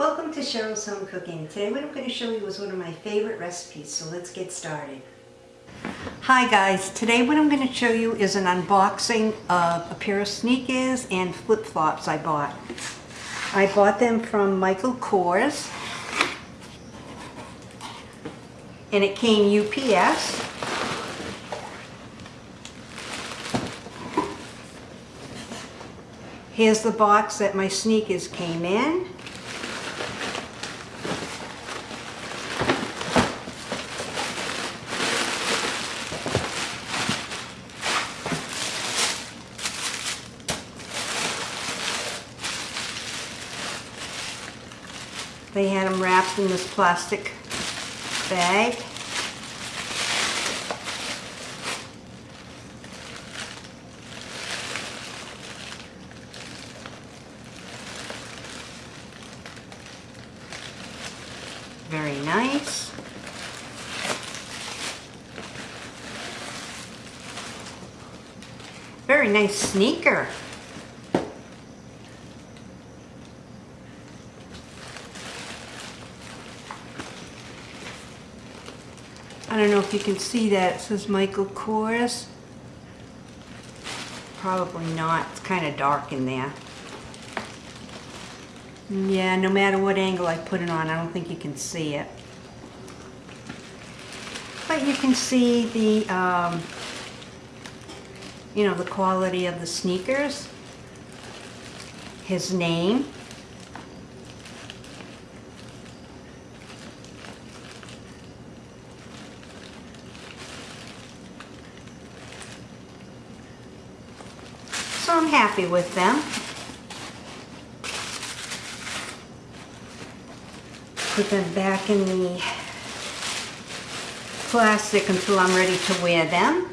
Welcome to Cheryl's Home Cooking. Today what I'm going to show you is one of my favorite recipes, so let's get started. Hi guys, today what I'm going to show you is an unboxing of a pair of sneakers and flip-flops I bought. I bought them from Michael Kors and it came UPS. Here's the box that my sneakers came in. They had them wrapped in this plastic bag. Very nice. Very nice sneaker. I don't know if you can see that. It says Michael Kors. Probably not. It's kind of dark in there. Yeah, no matter what angle I put it on, I don't think you can see it. But you can see the, um, you know, the quality of the sneakers. His name. I'm happy with them. Put them back in the plastic until I'm ready to wear them.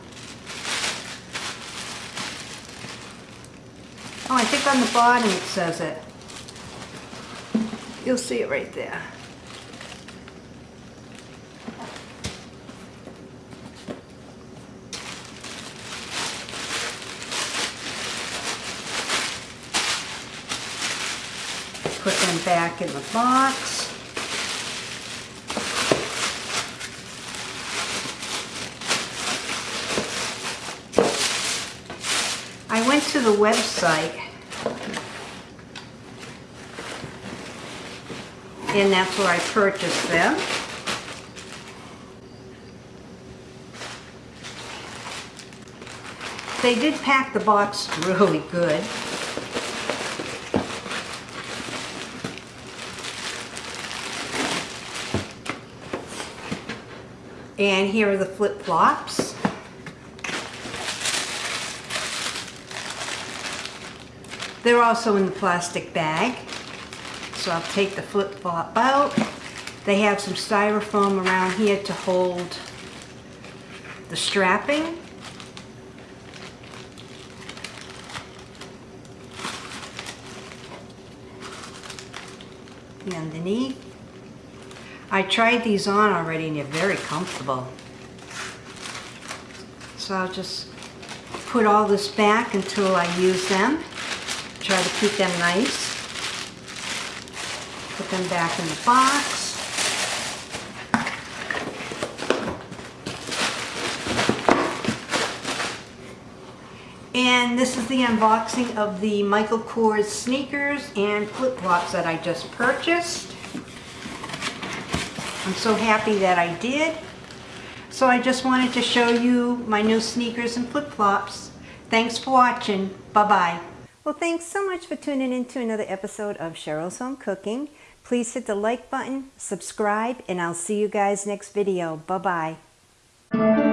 Oh, I think on the bottom it says it. You'll see it right there. Put them back in the box. I went to the website and that's where I purchased them. They did pack the box really good. And here are the flip-flops. They're also in the plastic bag. So I'll take the flip-flop out. They have some styrofoam around here to hold the strapping. The underneath. I tried these on already and they're very comfortable. So I'll just put all this back until I use them. Try to keep them nice. Put them back in the box. And this is the unboxing of the Michael Kors sneakers and flip-flops that I just purchased. I'm so happy that I did. So I just wanted to show you my new sneakers and flip-flops. Thanks for watching. Bye-bye. Well, thanks so much for tuning in to another episode of Cheryl's Home Cooking. Please hit the like button, subscribe, and I'll see you guys next video. Bye-bye.